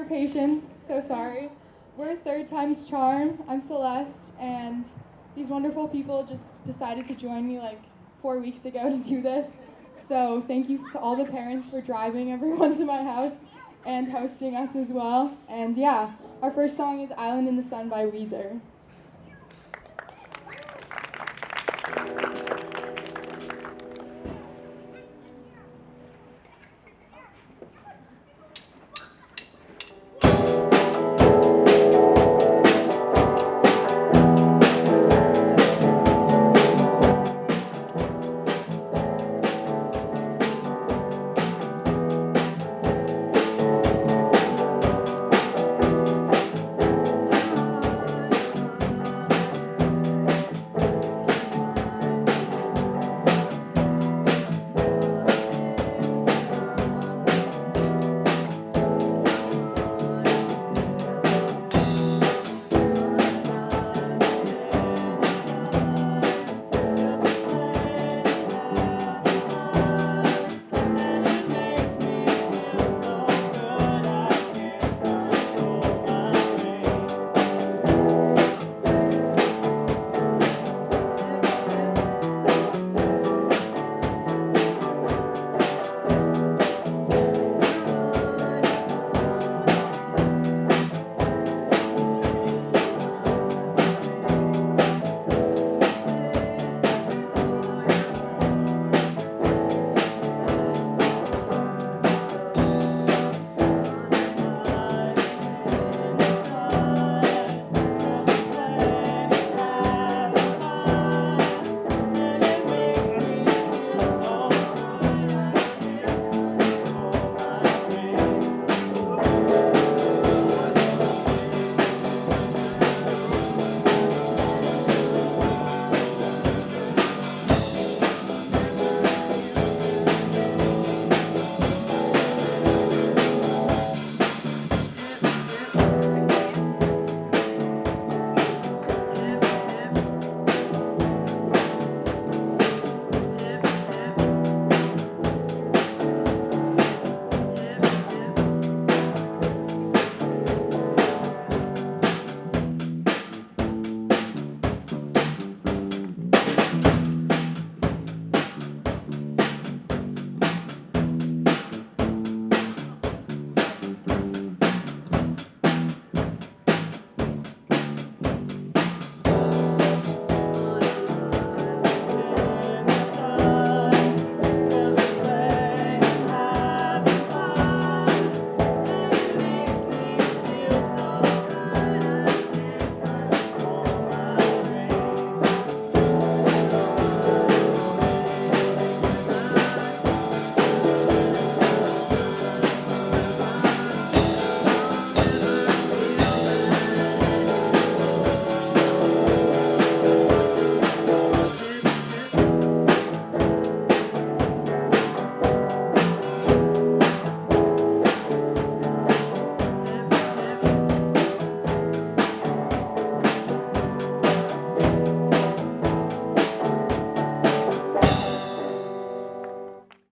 your patience. So sorry. We're third time's charm. I'm Celeste, and these wonderful people just decided to join me like four weeks ago to do this. So thank you to all the parents for driving everyone to my house and hosting us as well. And yeah, our first song is Island in the Sun by Weezer.